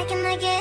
I can I get